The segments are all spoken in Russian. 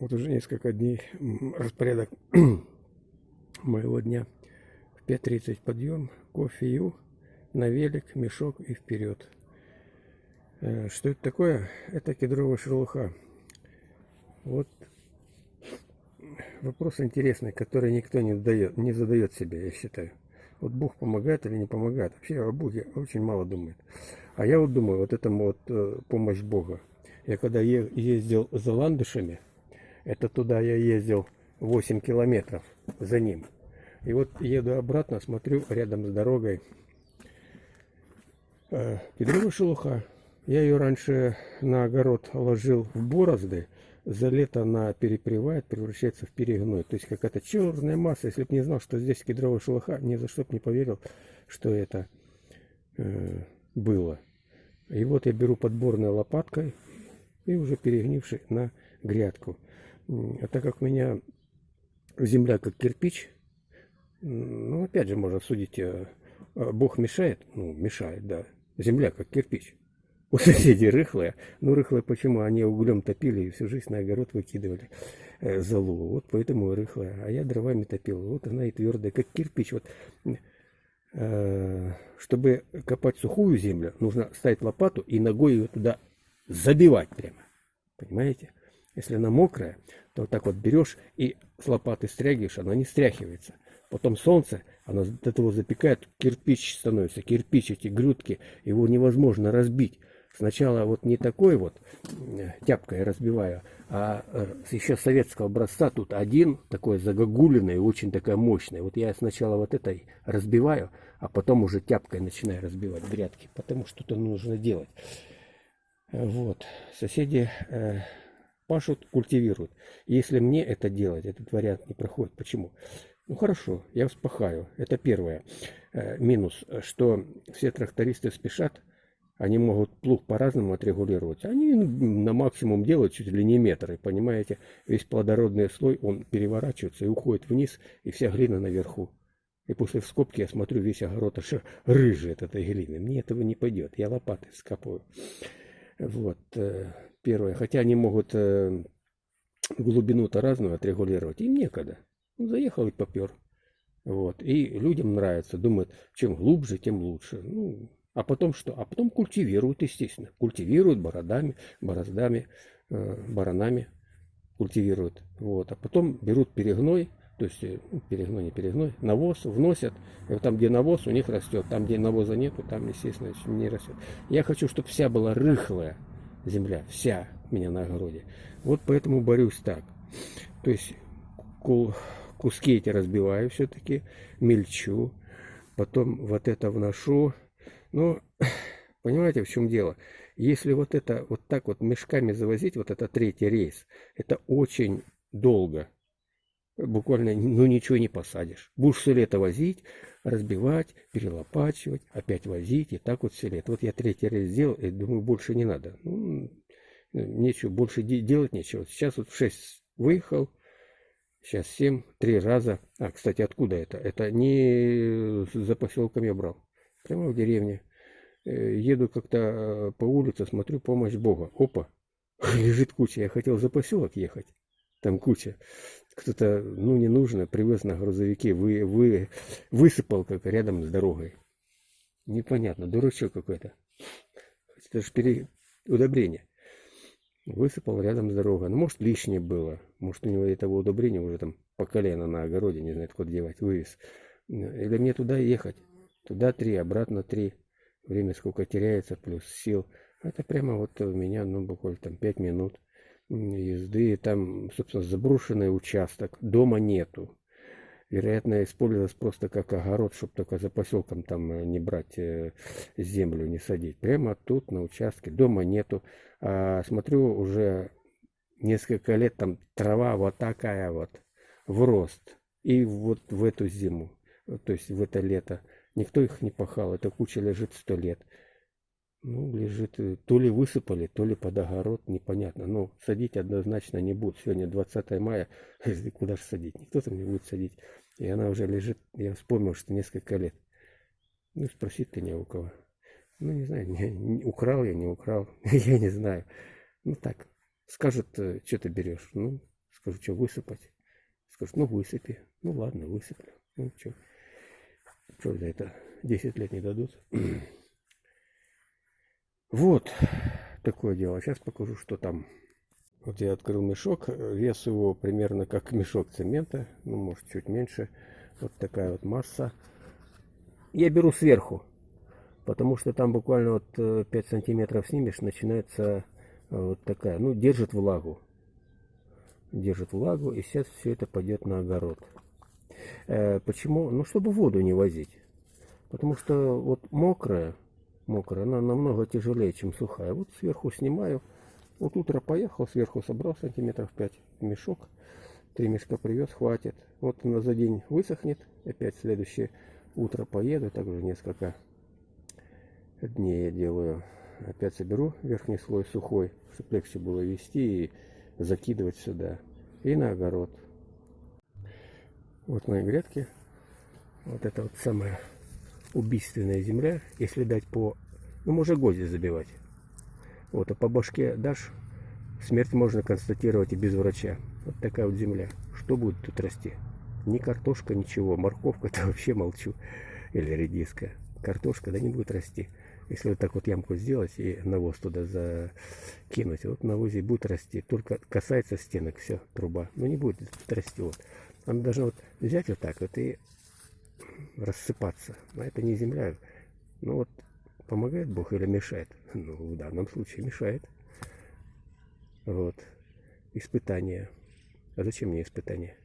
Вот уже несколько дней распорядок моего дня. В 5.30 подъем, кофею, на велик, мешок и вперед. Э, что это такое? Это кедровая шелуха. Вот вопрос интересный, который никто не, дает, не задает себе, я считаю. Вот Бог помогает или не помогает. Вообще о Боге очень мало думает. А я вот думаю, вот это вот э, помощь Бога. Я когда ездил за ландышами, это туда я ездил 8 километров за ним. И вот еду обратно, смотрю рядом с дорогой э, шелуха. Я ее раньше на огород ложил в борозды, за лето она перепревает, превращается в перегной. То есть какая-то черная масса. Если бы не знал, что здесь кедровая шелуха, ни за что бы не поверил, что это э, было. И вот я беру подборной лопаткой и уже перегнивший на грядку. А так как у меня земля как кирпич, ну, опять же, можно судить, э, э, Бог мешает? Ну, мешает, да. Земля как кирпич. У соседей рыхлая. Ну, рыхлая почему? Они углем топили и всю жизнь на огород выкидывали э, залу. Вот поэтому рыхлая. А я дровами топил. Вот она и твердая, как кирпич. Вот чтобы копать сухую землю, нужно ставить лопату и ногой ее туда забивать прямо. Понимаете? Если она мокрая, то вот так вот берешь и с лопаты стрягиваешь, она не стряхивается. Потом солнце, оно до того запекает, кирпич становится, кирпич, эти грудки, его невозможно разбить. Сначала вот не такой вот э, тяпкой разбиваю, а э, еще советского образца тут один такой загогулиный, очень такая мощная. Вот я сначала вот этой разбиваю, а потом уже тяпкой начинаю разбивать грядки, потому что это нужно делать. Вот. Соседи э, пашут, культивируют. Если мне это делать, этот вариант не проходит. Почему? Ну хорошо, я вспахаю. Это первое. Э, минус, что все трактористы спешат, они могут плуг по-разному отрегулировать. Они на максимум делают чуть ли не метры, понимаете? Весь плодородный слой, он переворачивается и уходит вниз, и вся глина наверху. И после вскопки я смотрю, весь огород аж рыжий от этой глины. Мне этого не пойдет, я лопатой скопаю. Вот, э, первое. Хотя они могут э, глубину-то разную отрегулировать. Им некогда. Ну, заехал и попер. Вот. И людям нравится. Думают, чем глубже, тем лучше. Ну, а потом что? А потом культивируют, естественно. Культивируют бородами, бороздами, э, баранами. Культивируют. Вот. А потом берут перегной, то есть ну, перегной, не перегной, навоз вносят. И вот там, где навоз, у них растет. Там, где навоза нету, там, естественно, не растет. Я хочу, чтобы вся была рыхлая земля. Вся меня на огороде. Вот поэтому борюсь так. То есть куски эти разбиваю все-таки, мельчу. Потом вот это вношу. Ну, понимаете, в чем дело? Если вот это вот так вот мешками завозить, вот это третий рейс, это очень долго буквально ну ничего не посадишь. Будешь все лето возить, разбивать, перелопачивать, опять возить, и так вот все лето. Вот я третий раз сделал, и думаю, больше не надо. Ну, нечего, больше делать нечего. Сейчас вот в 6 выехал, сейчас 7, три раза. А, кстати, откуда это? Это не за поселком я брал, прямо в деревне. Э, еду как-то э, по улице, смотрю, помощь Бога. Опа, лежит куча. Я хотел за поселок ехать там куча. Кто-то, ну, не нужно, привез на грузовике, вы, вы, высыпал как рядом с дорогой. Непонятно, дурачок какой-то. Это же пере... удобрение. Высыпал рядом с дорогой. Ну, может, лишнее было. Может, у него этого удобрения уже там по колено на огороде, не знает, куда девать, вывез. Или мне туда ехать. Туда три, обратно три. Время сколько теряется, плюс сил. Это прямо вот у меня, ну, буквально там пять минут езды. Там, собственно, заброшенный участок. Дома нету. Вероятно, использовалось просто как огород, чтобы только за поселком там э, не брать э, землю, не садить. Прямо тут, на участке. Дома нету. А, смотрю, уже несколько лет там трава вот такая вот в рост. И вот в эту зиму, то есть в это лето, никто их не пахал. Эта куча лежит сто лет. Ну, лежит, э, то ли высыпали, то ли под огород, непонятно. Но садить однозначно не будут. Сегодня 20 мая, куда же садить? Никто там не будет садить. И она уже лежит, я вспомнил, что несколько лет. Ну, спросить-то не у кого. Ну, не знаю, не, не, украл я, не украл, я не знаю. Ну, так, скажут, э, что ты берешь. Ну, Скажу, что высыпать. Скажут, ну высыпи. Ну ладно, высыплю. Ну что, что за это 10 лет не дадут? вот такое дело. Сейчас покажу, что там. Вот я открыл мешок. Вес его примерно как мешок цемента. Ну, может, чуть меньше. Вот такая вот масса. Я беру сверху. Потому что там буквально вот 5 э, сантиметров снимешь, начинается э, вот такая. Ну, держит влагу. Держит влагу. И сейчас все это пойдет на огород. Э, почему? Ну, чтобы воду не возить. Потому что вот мокрая, мокрая, она намного тяжелее, чем сухая. Вот сверху снимаю. Вот утро поехал, сверху собрал сантиметров 5 мешок. Три мешка привез, хватит. Вот она за день высохнет. Опять следующее утро поеду. Также несколько дней я делаю. Опять соберу верхний слой сухой, чтобы легче было вести и закидывать сюда. И на огород. Вот мои грядки. Вот это вот самая убийственная земля. Если дать по... Ну, можно гвозди забивать. Вот, а по башке дашь, смерть можно констатировать и без врача. Вот такая вот земля. Что будет тут расти? Ни картошка, ничего. Морковка, то вообще молчу. Или редиска. Картошка, да не будет расти. Если вот так вот ямку сделать и навоз туда закинуть, вот навозе будет расти. Только касается стенок, все, труба. Но не будет расти. Вот. Она должна вот взять вот так вот и рассыпаться. А это не земля. Ну вот, помогает Бог или мешает? Ну, в данном случае мешает. Вот. Испытания. А зачем мне испытания?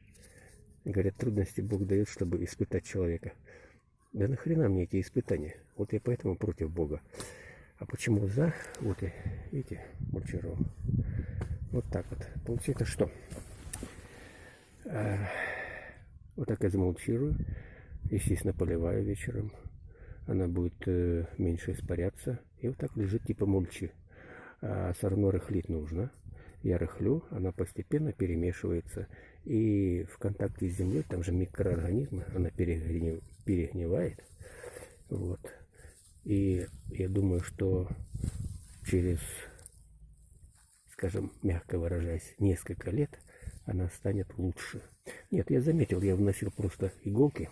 Говорят, трудности Бог дает, чтобы испытать человека. Да нахрена мне эти испытания? Вот я поэтому против Бога. А почему за? Вот и, видите, мульчировал. Вот так вот. Получается что? А, вот так я замульчирую. Естественно, поливаю вечером. Она будет э, меньше испаряться. И вот так лежит типа мульчи. А все рыхлить нужно. Я рыхлю, она постепенно перемешивается. И в контакте с землей, там же микроорганизмы, она перегнив, перегнивает. Вот. И я думаю, что через, скажем, мягко выражаясь, несколько лет она станет лучше. Нет, я заметил, я вносил просто иголки.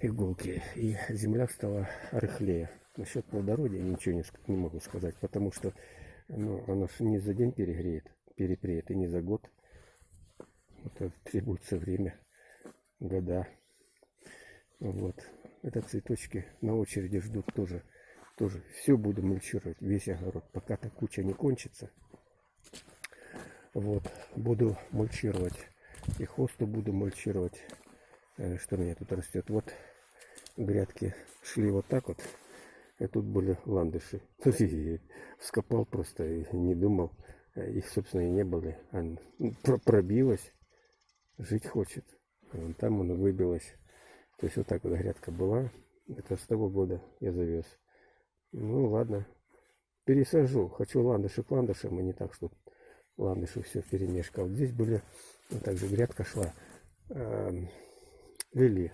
Иголки. И земля стала рыхлее. Насчет плодородия ничего не, не могу сказать, потому что ну, она не за день перегреет, перепреет, и не за год. Это требуется время, года. Вот. Это цветочки на очереди ждут тоже. Тоже все буду мульчировать, весь огород, пока та куча не кончится. Вот, буду мульчировать. И хосту буду мульчировать. Э, что у меня тут растет? Вот грядки шли вот так вот. И тут были ландыши. Вскопал просто и не думал. Э, их, собственно, и не было. Она пробилась. Жить хочет. Вон там он выбилась. То есть вот так вот грядка была. Это с того года я завез. Ну ладно. Пересажу. Хочу ландыши к ландышам, и не так, что ландыши все перемешка. Вот здесь были, вот также грядка шла, вели.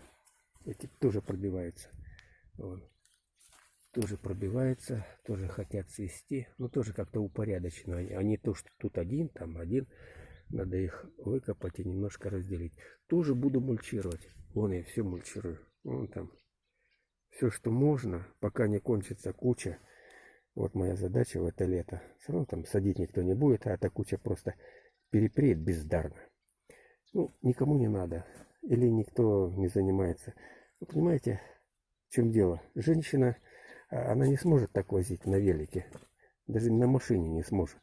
Эти тоже пробиваются. Вот. Тоже пробивается, тоже хотят свести. но тоже как-то упорядочено. Они, они то, что тут один, там один. Надо их выкопать и немножко разделить. Тоже буду мульчировать. Вон я все мульчирую. Вон там. Все, что можно, пока не кончится куча. Вот моя задача в это лето. Все равно там садить никто не будет, а эта куча просто перепреет бездарно. Ну, никому не надо. Или никто не занимается. Вы понимаете, в чем дело? Женщина, а, она не сможет так возить на велике. Даже на машине не сможет.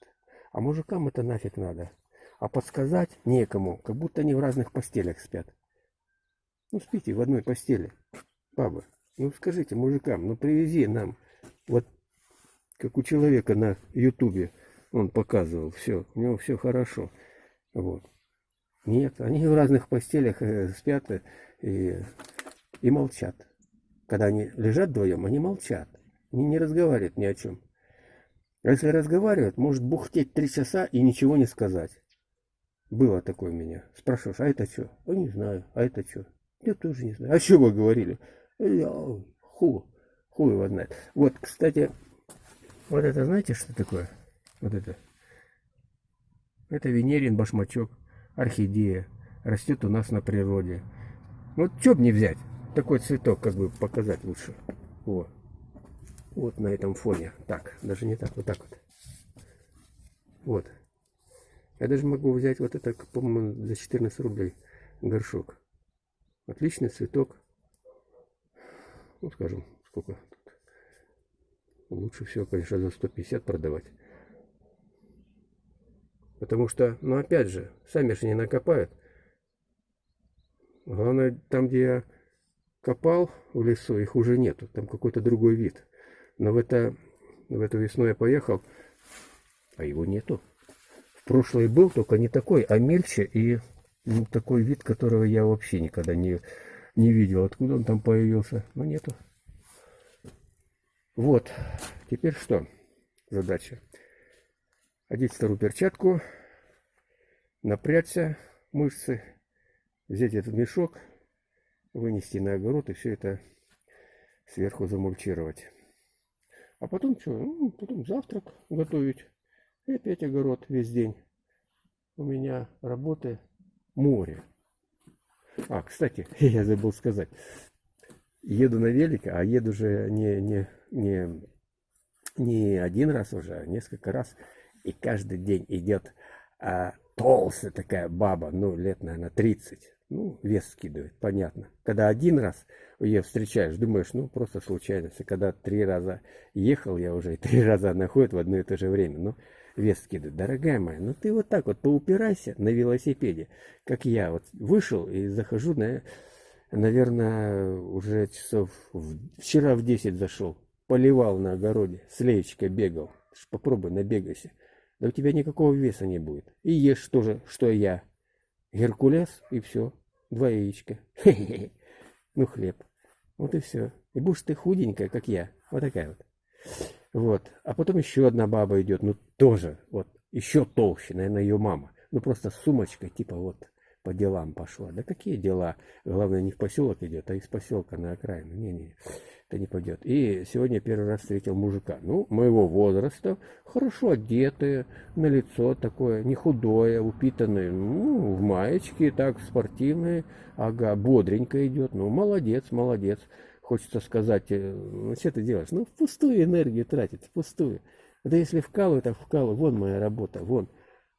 А мужикам это нафиг надо. А подсказать некому, как будто они в разных постелях спят. Ну, спите в одной постели, баба. Ну, скажите мужикам, ну, привези нам вот как у человека на ютубе он показывал, все, у него все хорошо. Вот. Нет, они в разных постелях э, спят э, и, и молчат. Когда они лежат вдвоем, они молчат. Они не разговаривают ни о чем. А если разговаривают, может бухтеть три часа и ничего не сказать. Было такое у меня. Спрашиваешь, а это что? А не знаю. А это что? Я тоже не знаю. А что вы говорили? Я, ху, хуй его знает. Вот, кстати, вот это знаете, что такое? Вот это. Это венерин башмачок, орхидея. Растет у нас на природе. Вот что бы не взять? Такой цветок как бы показать лучше. Вот. Вот на этом фоне. Так, даже не так, вот так вот. Вот. Я даже могу взять вот это, по-моему, за 14 рублей горшок. Отличный цветок. Ну, скажем, сколько тут. Лучше всего, конечно, за 150 продавать. Потому что, ну, опять же, сами же не накопают. Главное, там, где я копал в лесу, их уже нету. Там какой-то другой вид. Но в, это, в эту весну я поехал, а его нету. В прошлый был, только не такой, а мельче и ну, такой вид, которого я вообще никогда не, не видел. Откуда он там появился? Ну, нету. Вот. Теперь что? Задача. Одеть вторую перчатку, напрячься мышцы, взять этот мешок, вынести на огород и все это сверху замульчировать. А потом что? Ну, потом завтрак готовить. И опять огород весь день. У меня работы море. А, кстати, я забыл сказать. Еду на велике, а еду же не, не, не, не один раз уже, а несколько раз. И каждый день идет а, толстая такая баба, ну, лет, наверное, 30. Ну, вес скидывает, понятно. Когда один раз ее встречаешь, думаешь, ну, просто случайность. И когда три раза ехал, я уже и три раза она ходит в одно и то же время. Ну, вес скидывает. Дорогая моя, ну ты вот так вот поупирайся на велосипеде, как я. Вот вышел и захожу, на, наверное, уже часов... В, вчера в 10 зашел. Поливал на огороде, с леечкой бегал. Попробуй, набегайся. Да у тебя никакого веса не будет. И ешь тоже, что я. Геркулес и все. Два яичка. Ну, хлеб. Вот и все. И будешь ты худенькая, как я. Вот такая вот. Вот. А потом еще одна баба идет. Ну, тоже. Вот. Еще толще. Наверное, ее мама. Ну, просто с сумочкой. Типа вот по делам пошла. Да какие дела? Главное, не в поселок идет, а из поселка на окраину. Не-не это не пойдет. И сегодня первый раз встретил мужика, ну, моего возраста, хорошо одетые, на лицо такое, не худое, упитанное, ну, в маечке, так, спортивное, ага, бодренько идет, ну, молодец, молодец. Хочется сказать, э, ну, что ты делаешь? Ну, пустую энергию тратить, пустую. Да если вкалываю, так вкалываю, вон моя работа, вон.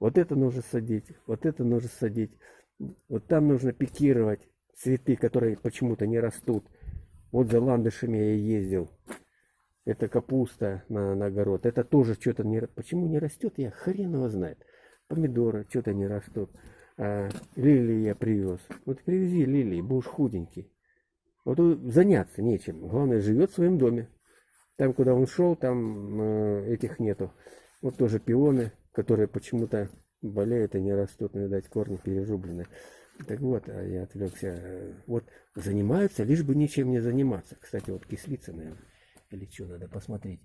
Вот это нужно садить, вот это нужно садить, вот там нужно пикировать цветы, которые почему-то не растут. Вот за ландышами я ездил. Это капуста на, на огород. Это тоже что-то не... Почему не растет, я хрен его знает. Помидоры что-то не растут. А, лилии я привез. Вот привези лилии, будешь худенький. Вот заняться нечем. Главное, живет в своем доме. Там, куда он шел, там э, этих нету. Вот тоже пионы, которые почему-то болеют и не растут, ну, видать, корни перерублены. Так вот, а я отвлекся. Вот занимаются, лишь бы ничем не заниматься. Кстати, вот кислица, наверное, или что, надо посмотреть.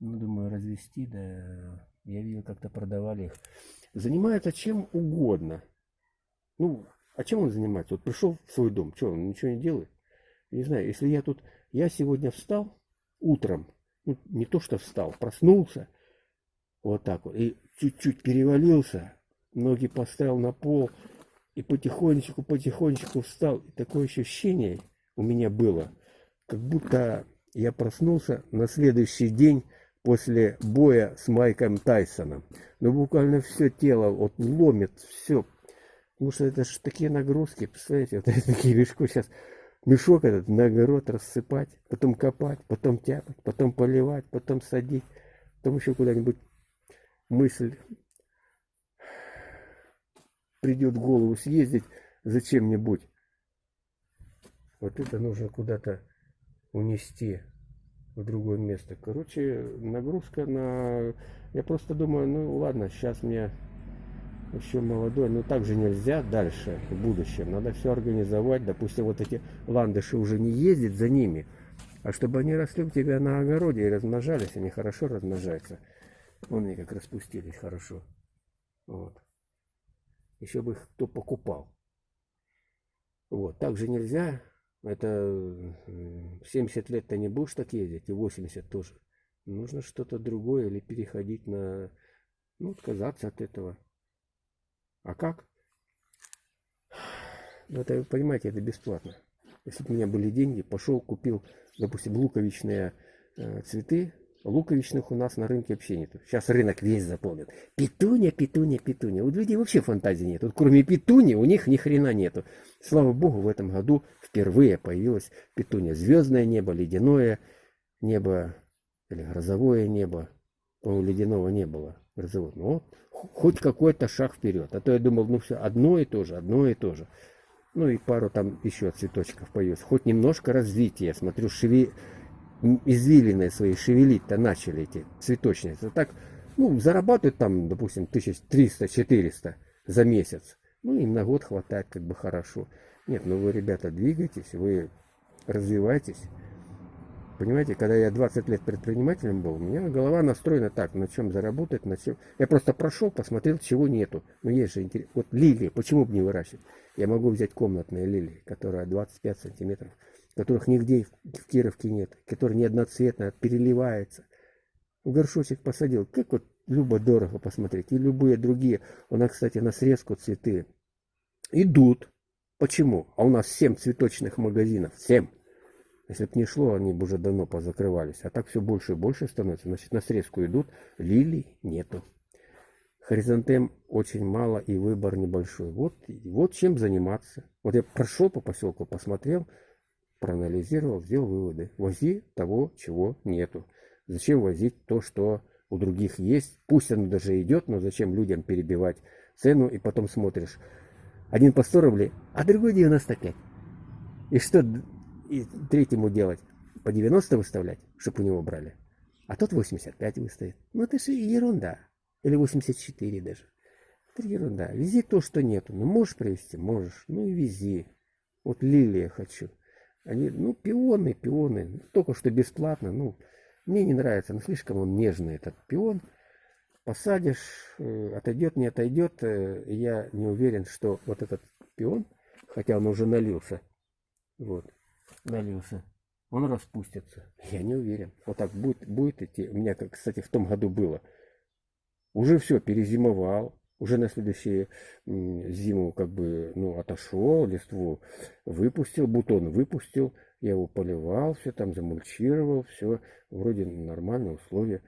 Ну, думаю, развести, да, я видел, как-то продавали их. Занимаются чем угодно. Ну, а чем он занимается? Вот пришел в свой дом, что, он ничего не делает? Не знаю, если я тут, я сегодня встал утром, ну, не то что встал, проснулся, вот так вот, и чуть-чуть перевалился, ноги поставил на пол, и потихонечку, потихонечку встал. И такое ощущение у меня было, как будто я проснулся на следующий день после боя с Майком Тайсоном. Но ну, буквально все тело вот ломит, все. Потому что это же такие нагрузки, представляете, вот такие легко сейчас мешок этот на огород рассыпать, потом копать, потом тяпать, потом поливать, потом садить, потом еще куда-нибудь мысль придет в голову съездить за чем-нибудь. Вот это нужно куда-то унести в другое место. Короче, нагрузка на... Я просто думаю, ну ладно, сейчас мне еще молодой, но так же нельзя дальше, в будущем. Надо все организовать. Допустим, вот эти ландыши уже не ездить за ними, а чтобы они росли у тебя на огороде и размножались, они хорошо размножаются. Вон они как распустились хорошо. Вот еще бы их кто покупал. Вот, так же нельзя. Это 70 лет ты не будешь так ездить, и 80 тоже. Нужно что-то другое или переходить на, ну, отказаться от этого. А как? Ну, это, вы понимаете, это бесплатно. Если бы у меня были деньги, пошел, купил, допустим, луковичные э, цветы. Луковичных у нас на рынке вообще нету. Сейчас рынок весь заполнен. Петуня, петуня, петуня. У людей вообще фантазии нет. Вот кроме петуни у них ни хрена нету. Слава богу, в этом году впервые появилась петуня. Звездное небо, ледяное небо или грозовое небо. По-моему, ледяного не было. Грозового. Но хоть какой-то шаг вперед. А то я думал, ну все, одно и то же, одно и то же. Ну и пару там еще цветочков появилось. Хоть немножко развития. Смотрю, шеви... извилины свои шевелить-то начали эти цветочницы. Так, ну, зарабатывают там, допустим, 1300-400 за месяц. Ну, им на год хватает как бы хорошо. Нет, ну вы, ребята, двигайтесь, вы развивайтесь. Понимаете, когда я 20 лет предпринимателем был, у меня голова настроена так, на чем заработать, на чем... Я просто прошел, посмотрел, чего нету. Но есть же интерес. Вот лилии, почему бы не выращивать? Я могу взять комнатные лилии, которая 25 сантиметров, которых нигде в Кировке нет, которые не одноцветные, переливается. Горшочек посадил. Как вот любо дорого посмотреть. И любые другие. У нас, кстати, на срезку цветы идут. Почему? А у нас 7 цветочных магазинов. 7. Если бы не шло, они бы уже давно позакрывались. А так все больше и больше становится. Значит, на срезку идут, лилий нету. Хризантем очень мало и выбор небольшой. Вот, вот чем заниматься. Вот я прошел по поселку, посмотрел, проанализировал, сделал выводы. Вози того, чего нету. Зачем возить то, что у других есть? Пусть оно даже идет, но зачем людям перебивать цену и потом смотришь. Один по 100 рублей, а другой 95. И что и третьему делать по 90 выставлять, чтобы у него брали. А тот 85 выставит. Ну это же ерунда. Или 84 даже. Это ерунда. Вези то, что нету. Ну можешь привезти? Можешь. Ну и вези. Вот лилия хочу. Они, ну, пионы, пионы. Только что бесплатно. Ну, мне не нравится. Ну, слишком он нежный, этот пион. Посадишь, э, отойдет, не отойдет. Э, я не уверен, что вот этот пион, хотя он уже налился, вот, налился, он распустится. Я не уверен. Вот так будет, будет идти. У меня, кстати, в том году было. Уже все, перезимовал. Уже на следующую зиму как бы, ну, отошел, листву выпустил, бутон выпустил. Я его поливал, все там замульчировал, все вроде нормальные условия.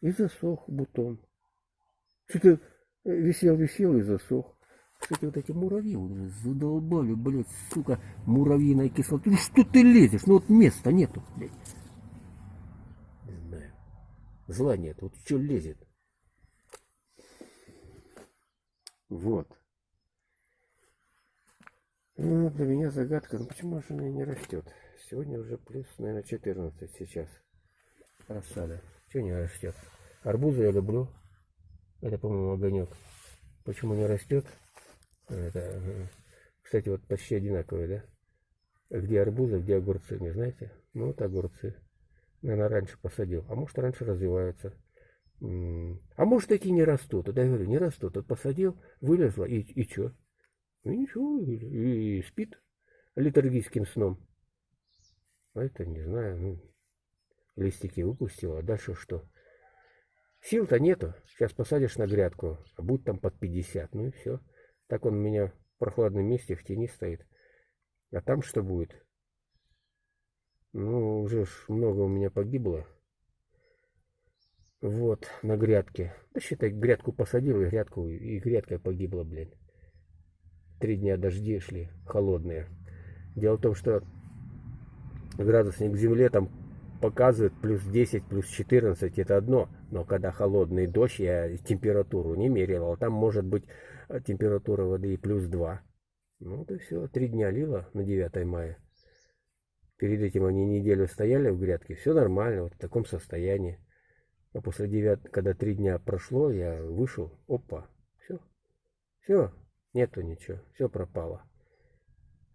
И засох бутон. Что-то висел-висел и засох. Кстати, вот эти муравьи уже задолбали, блядь, сука, муравьиная кислота. Ну что ты лезешь? Ну вот места нету, блядь. Не знаю. Зла нет, вот что лезет. Вот. Ну, для меня загадка, ну почему же она не растет? Сегодня уже плюс, наверное, 14 сейчас. Рассада. Чего не растет? Арбузы я люблю. Это, по-моему, огонек. Почему не растет? Это, кстати, вот почти одинаковые, да? Где арбузы, где огурцы, не знаете? Ну, вот огурцы. Наверное, раньше посадил. А может, раньше развиваются. А может, такие не растут. Да я говорю, не растут. Вот посадил, вылезла, и, и что? И ничего, и, и спит литургийским сном. А это, не знаю, ну, листики выпустила, а дальше что? Сил-то нету. Сейчас посадишь на грядку, а будет там под 50, ну и все. Так он у меня в прохладном месте в тени стоит. А там что будет? Ну, уже ж много у меня погибло. Вот, на грядке. Да считай, грядку посадил, и грядку, и грядка погибла, блин. Три дня дожди шли, холодные. Дело в том, что градусник к земле там показывает плюс 10, плюс 14, это одно. Но когда холодный дождь, я температуру не мерил, там может быть э, температура воды и плюс 2. Ну, и все, три дня лило на 9 мая. Перед этим они неделю стояли в грядке, все нормально, вот в таком состоянии. А после 9, когда три дня прошло, я вышел, опа, все, все, нету ничего, все пропало.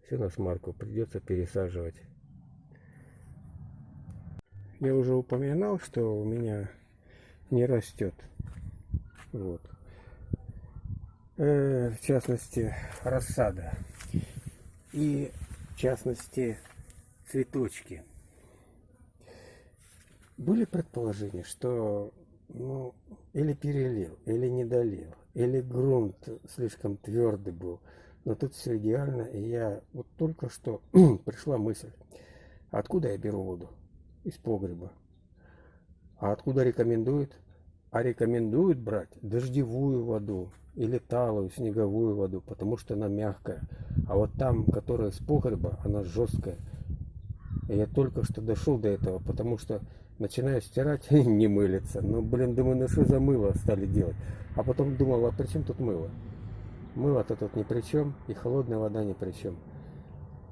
Все на смарку, придется пересаживать. Я уже упоминал, что у меня не растет. Вот. Э, в частности, рассада. И в частности, цветочки. Были предположения, что ну, или перелил, или не долил, или грунт слишком твердый был. Но тут все идеально, и я вот только что пришла мысль, откуда я беру воду? Из погреба. А откуда рекомендуют? А рекомендуют брать дождевую воду или талую, снеговую воду, потому что она мягкая. А вот там, которая с погреба, она жесткая. И я только что дошел до этого, потому что начинаю стирать, не мылится. Ну, блин, думаю, ну что за мыло стали делать? А потом думал, а при чем тут мыло? Мыло-то тут ни при чем, и холодная вода ни при чем.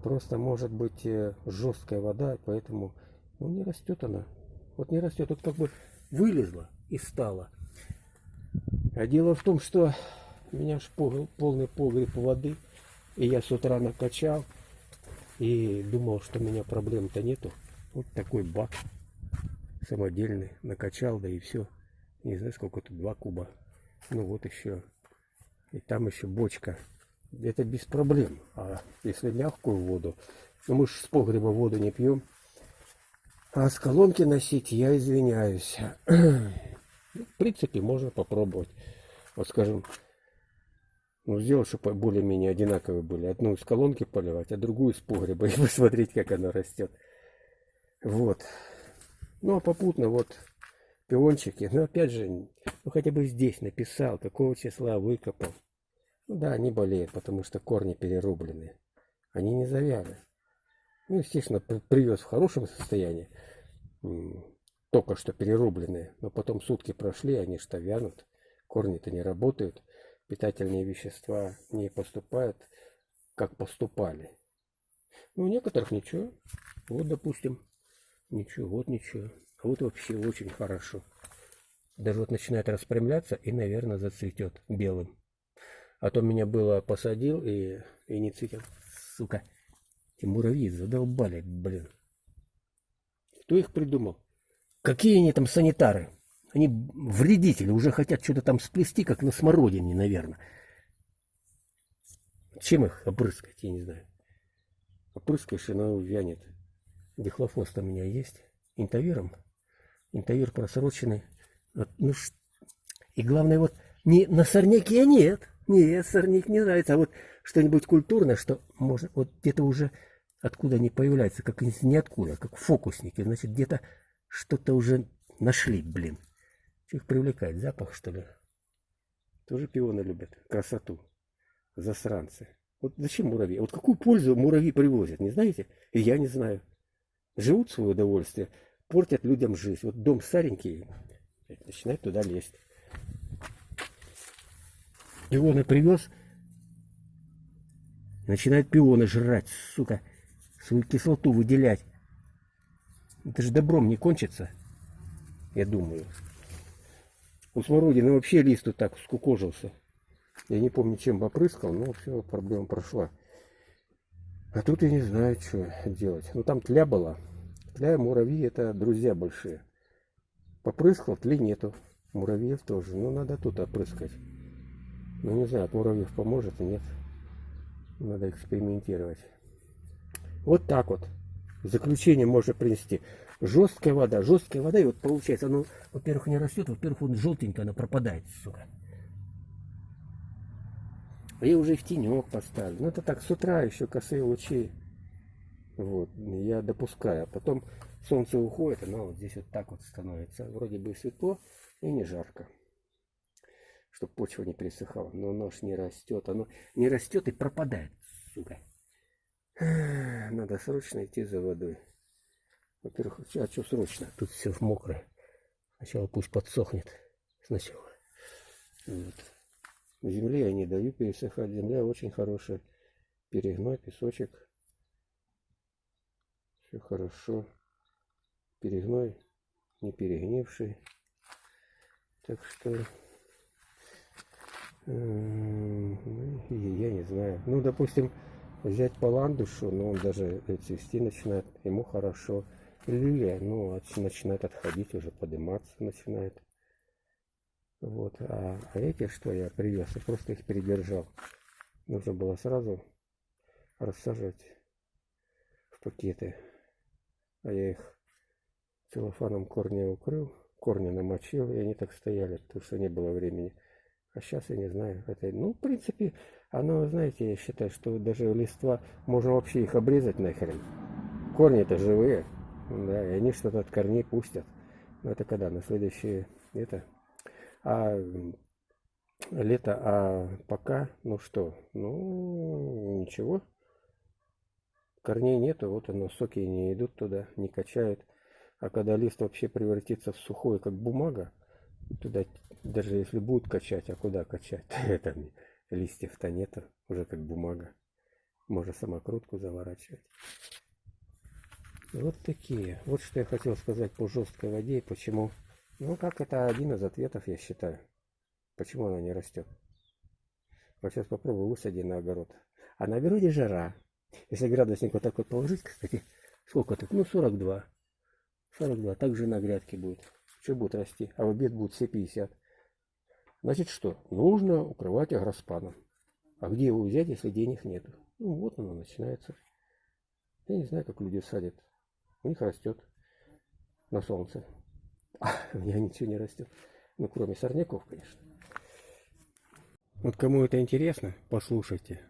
Просто может быть э, жесткая вода, поэтому ну, не растет она. Вот не растет, тут как бы вылезла и стала. А дело в том, что у меня ж полный погреб воды, и я с утра накачал, и думал, что у меня проблем-то нету. Вот такой бак самодельный, накачал, да и все. Не знаю, сколько тут, два куба. Ну вот еще. И там еще бочка. Это без проблем. А если мягкую воду, ну мы же с погреба воду не пьем. А с колонки носить я извиняюсь. В принципе, можно попробовать. Вот скажем, ну, сделать, чтобы более-менее одинаковые были. Одну из колонки поливать, а другую из погреба. И посмотреть, как она растет. Вот. Ну, а попутно вот пиончики. Но опять же, ну хотя бы здесь написал, какого числа выкопал. Ну да, они болеют, потому что корни перерублены. Они не завяли. Ну, естественно, привез в хорошем состоянии. Только что перерубленные. Но потом сутки прошли, они что вянут. Корни-то не работают. Питательные вещества не поступают, как поступали. Ну, у некоторых ничего. Вот, допустим, Ничего, вот ничего. А вот вообще очень хорошо. Даже вот начинает распрямляться и, наверное, зацветет белым. А то меня было посадил и, и не цветет. Сука. Эти муравьи задолбали, блин. Кто их придумал? Какие они там санитары? Они вредители, уже хотят что-то там сплести, как на смородине, наверное. Чем их опрыскать, я не знаю. Опрыскаешь, и оно вянет. Дихлофост у меня есть. Интавиром. Интавир просроченный. Вот, ну, и главное, вот не на сорняке нет. Нет, сорняк не нравится. А вот что-нибудь культурное, что можно, вот где-то уже откуда они появляются, как из ниоткуда, как фокусники. Значит, где-то что-то уже нашли, блин. Их привлекает? Запах, что ли? Тоже пионы любят. Красоту. Засранцы. Вот зачем муравьи? Вот какую пользу муравьи привозят, не знаете? И я не знаю живут в свое удовольствие, портят людям жизнь. Вот дом старенький, начинает туда лезть. Пионы привез, начинает пионы жрать, сука, свою кислоту выделять. Это же добром не кончится, я думаю. У смородины вообще лист вот так скукожился. Я не помню, чем попрыскал, но все, проблема прошла. А тут я не знаю, что делать. Ну там тля была. Тля и муравьи это друзья большие. Попрыскал, тли нету. Муравьев тоже. Ну надо тут опрыскать. Ну не знаю, от муравьев поможет и нет. Надо экспериментировать. Вот так вот. Заключение можно принести. Жесткая вода. Жесткая вода. И вот получается, ну, во-первых, не растет, во-первых, вот желтенькая, она пропадает, сука. Я уже в тенек поставлю. Ну это так, с утра еще косые лучи. Вот, я допускаю. А потом солнце уходит, оно вот здесь вот так вот становится. Вроде бы светло и не жарко. Чтобы почва не пересыхала. Но нож не растет. Оно не растет и пропадает, сука. Надо срочно идти за водой. Во-первых, а что срочно? Тут все мокрое. Сначала пусть подсохнет. Сначала. Вот. Земле я не даю пересыхать. Земля очень хорошая. Перегной, песочек. Все хорошо. Перегной не перегнивший. Так что ну, я не знаю. Ну, допустим, взять паландушу, но он даже цвести начинает, ему хорошо. Лилия, ну, начинает отходить, уже подниматься начинает. Вот. А, а эти, что я привез, я просто их передержал. Нужно было сразу рассаживать в пакеты. А я их целлофаном корня укрыл, корни намочил, и они так стояли, потому что не было времени. А сейчас я не знаю. Это, ну, в принципе, оно, знаете, я считаю, что даже листва, можно вообще их обрезать нахрен. Корни-то живые, да, и они что-то от корней пустят. Но это когда? На следующее, это. А лето, а пока, ну что, ну, ничего. Корней нету, вот оно, соки не идут туда, не качают. А когда лист вообще превратится в сухой, как бумага, туда даже если будет качать, а куда качать? Там листьев-то нету, уже как бумага. Можно самокрутку заворачивать. Вот такие. Вот что я хотел сказать по жесткой воде и почему. Ну, как это один из ответов, я считаю. Почему она не растет. Вот сейчас попробую высади на огород. А на огороде жара. Если градусник вот так вот положить, кстати, сколько тут? Ну, 42. 42. Так же на грядке будет. Что будет расти? А в обед будет все 50. Значит что? Нужно укрывать агроспаном. А где его взять, если денег нету? Ну, вот оно начинается. Я не знаю, как люди садят. У них растет на солнце. У меня ничего не растет. Ну, кроме сорняков, конечно. Вот кому это интересно, послушайте.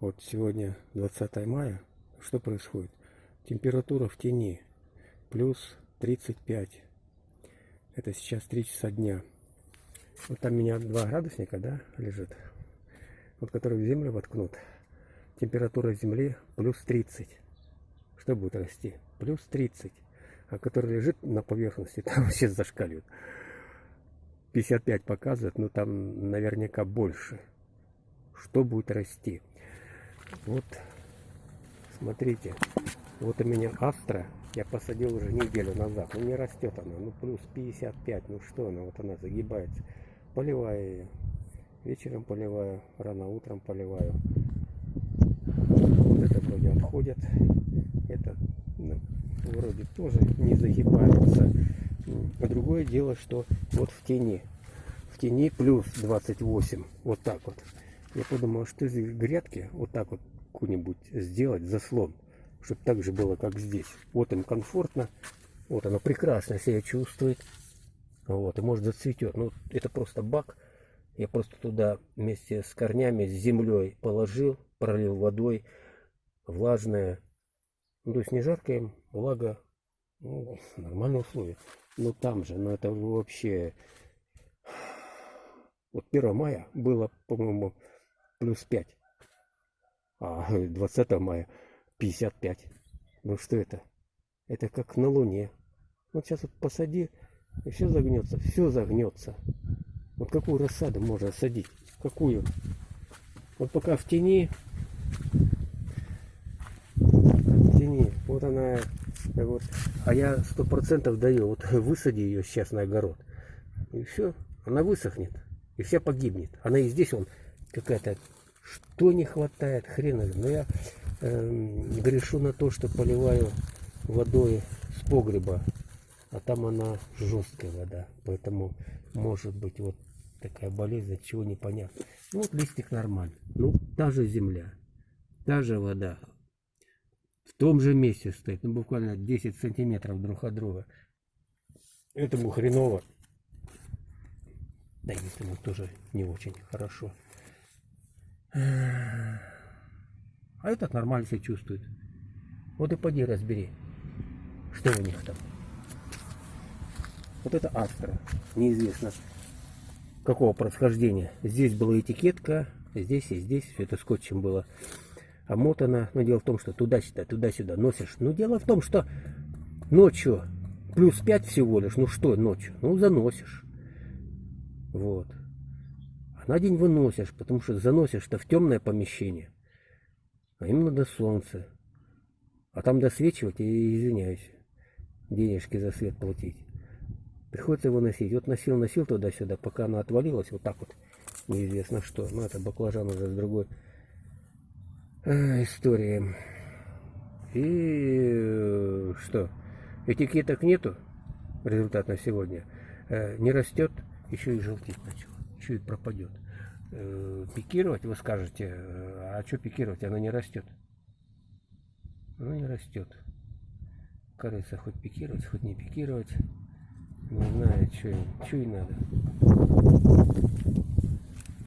Вот сегодня 20 мая. Что происходит? Температура в тени плюс 35. Это сейчас 3 часа дня. Вот там у меня 2 градусника, да, лежит. Вот который в землю воткнут. Температура земли плюс 30. Что будет расти? Плюс 30. А который лежит на поверхности, там вообще зашкаливает. 55 показывает, но там наверняка больше. Что будет расти? Вот, смотрите. Вот у меня астра. Я посадил уже неделю назад. Ну не растет она. Ну плюс 55. Ну что она? Вот она загибается. Поливаю ее. Вечером поливаю. Рано утром поливаю. Вот это вроде отходит. Это ну, вроде тоже не загибается. А другое дело, что вот в тени. В тени плюс 28. Вот так вот. Я подумал, что из грядки вот так вот какую-нибудь сделать заслон чтобы так же было, как здесь. Вот им комфортно, вот оно прекрасно себя чувствует, вот, и может зацветет. Ну, это просто бак, я просто туда вместе с корнями, с землей положил, пролил водой, влажная, ну, то есть не жаркая влага, ну, нормальные условия. Но там же, ну это вообще... Вот 1 мая было, по-моему, плюс 5. А 20 мая 55. Ну что это? Это как на Луне. Вот сейчас вот посади, и все загнется, все загнется. Вот какую рассаду можно садить? Какую? Вот пока в тени, вот она, вот, а я сто процентов даю, вот высади ее сейчас на огород, и все, она высохнет, и вся погибнет. Она и здесь, он какая-то, что не хватает, хрен но я э, грешу на то, что поливаю водой с погреба, а там она жесткая вода, поэтому может быть вот такая болезнь, от чего непонятно. Ну вот листик нормальный, ну та же земля, та же вода, в том же месте стоит, ну буквально 10 сантиметров друг от друга. Этому хреново. Да, этому тоже не очень хорошо. А этот нормально себя чувствует. Вот и поди разбери, что у них там. Вот это астра. Неизвестно какого происхождения. Здесь была этикетка, здесь и здесь. Все это скотчем было омотано. Но дело в том, что туда-сюда, туда-сюда носишь. Но дело в том, что ночью плюс 5 всего лишь. Ну что ночью? Ну заносишь. Вот. А на день выносишь, потому что заносишь-то в темное помещение а им надо солнце. А там досвечивать, и извиняюсь, денежки за свет платить. Приходится его носить. Вот носил, носил туда-сюда, пока она отвалилась, вот так вот, неизвестно что. Ну, это баклажан уже с другой а, истории. И э, что? Этикеток нету, результат на сегодня. Э, не растет, еще и желтеть начал, и пропадет. Э, пикировать, вы скажете, а что пикировать, она не растет. Она не растет. Кажется, хоть пикировать, хоть не пикировать. Не знаю, что и надо.